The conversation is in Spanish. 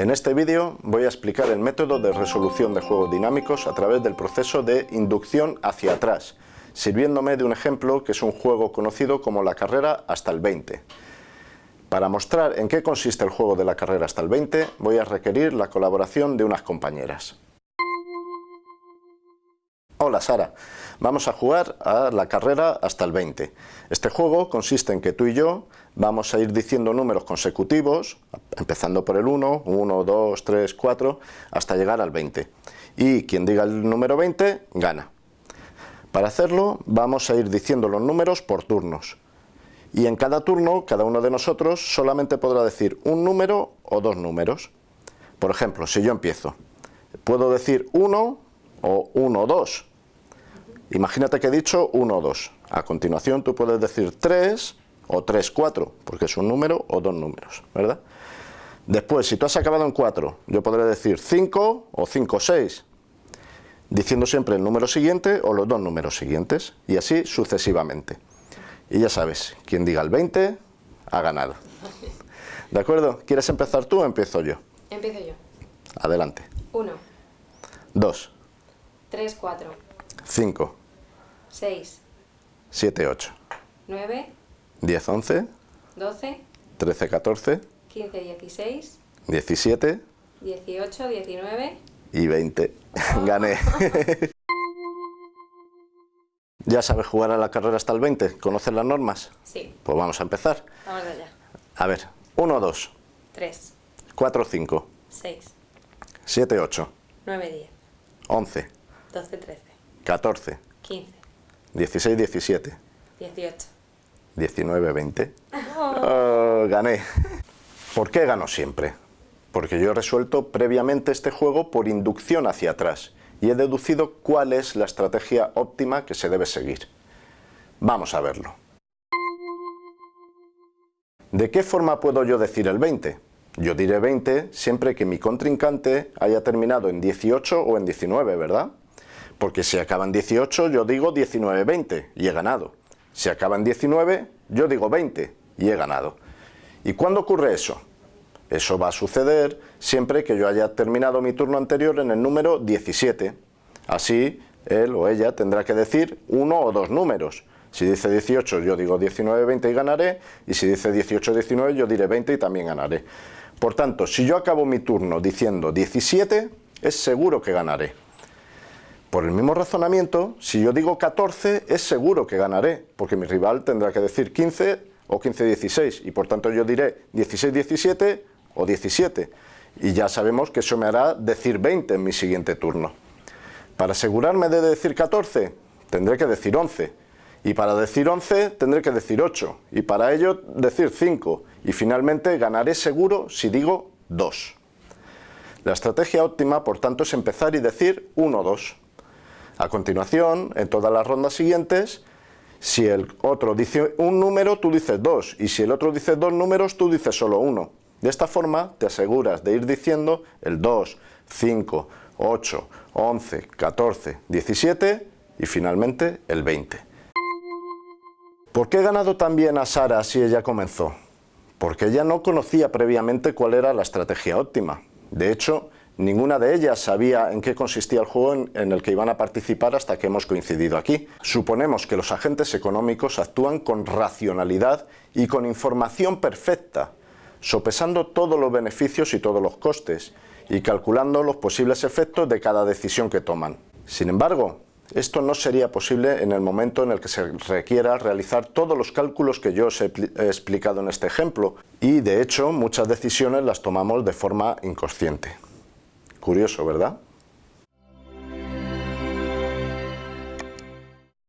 En este vídeo voy a explicar el método de resolución de juegos dinámicos a través del proceso de inducción hacia atrás, sirviéndome de un ejemplo que es un juego conocido como la carrera hasta el 20. Para mostrar en qué consiste el juego de la carrera hasta el 20, voy a requerir la colaboración de unas compañeras. Hola Sara, vamos a jugar a la carrera hasta el 20. Este juego consiste en que tú y yo vamos a ir diciendo números consecutivos, empezando por el 1, 1, 2, 3, 4, hasta llegar al 20. Y quien diga el número 20, gana. Para hacerlo vamos a ir diciendo los números por turnos. Y en cada turno, cada uno de nosotros solamente podrá decir un número o dos números. Por ejemplo, si yo empiezo, puedo decir 1 o 1, 2 Imagínate que he dicho 1 o 2. A continuación tú puedes decir 3 o 3, 4, porque es un número o dos números, ¿verdad? Después, si tú has acabado en 4, yo podré decir 5 o 5, 6, diciendo siempre el número siguiente o los dos números siguientes, y así sucesivamente. Y ya sabes, quien diga el 20, ha ganado. ¿De acuerdo? ¿Quieres empezar tú o empiezo yo? Empiezo yo. Adelante. 1, 2, 3, 4, 5, 6, 7, 8, 9, 10, 11, 12, 13, 14, 15, 16, 17 18, 19. y 20. Gané. ¿Ya sabes jugar a la carrera hasta el 20? ¿Conoces las normas? Sí, Pues vamos a empezar. vamos allá. A ver, 1, 2, 3, 4, 5, 6, 7, 8, 9, 10, 11, 12, 13, 14, 15, 16, 17, 18. 19, 20. Oh, gané. ¿Por qué gano siempre? Porque yo he resuelto previamente este juego por inducción hacia atrás y he deducido cuál es la estrategia óptima que se debe seguir. Vamos a verlo. ¿De qué forma puedo yo decir el 20? Yo diré 20 siempre que mi contrincante haya terminado en 18 o en 19, ¿verdad? Porque si acaba en 18 yo digo 19-20 y he ganado. Si acaba en 19 yo digo 20 y he ganado. ¿Y cuándo ocurre eso? Eso va a suceder siempre que yo haya terminado mi turno anterior en el número 17. Así, él o ella tendrá que decir uno o dos números. Si dice 18 yo digo 19, 20 y ganaré, y si dice 18, 19 yo diré 20 y también ganaré. Por tanto, si yo acabo mi turno diciendo 17, es seguro que ganaré. Por el mismo razonamiento, si yo digo 14, es seguro que ganaré, porque mi rival tendrá que decir 15 o 15-16, y por tanto yo diré 16-17 o 17, y ya sabemos que eso me hará decir 20 en mi siguiente turno. Para asegurarme de decir 14, tendré que decir 11, y para decir 11 tendré que decir 8, y para ello decir 5, y finalmente ganaré seguro si digo 2. La estrategia óptima, por tanto, es empezar y decir 1, 2. A continuación, en todas las rondas siguientes, si el otro dice un número, tú dices dos, y si el otro dice dos números, tú dices solo uno. De esta forma te aseguras de ir diciendo el 2, 5, 8, 11, 14, 17 y finalmente el 20. ¿Por qué he ganado también a Sara si ella comenzó? Porque ella no conocía previamente cuál era la estrategia óptima. De hecho, Ninguna de ellas sabía en qué consistía el juego en, el que iban a participar hasta que hemos coincidido aquí. Suponemos que los agentes económicos actúan con racionalidad y con información perfecta, sopesando todos los beneficios y todos los costes, y calculando los posibles efectos de cada decisión que toman. Sin embargo, esto no sería posible en el momento en el que se requiera realizar todos los cálculos que yo os he, he explicado en este ejemplo, y de hecho muchas decisiones las tomamos de forma inconsciente. Curioso, ¿verdad?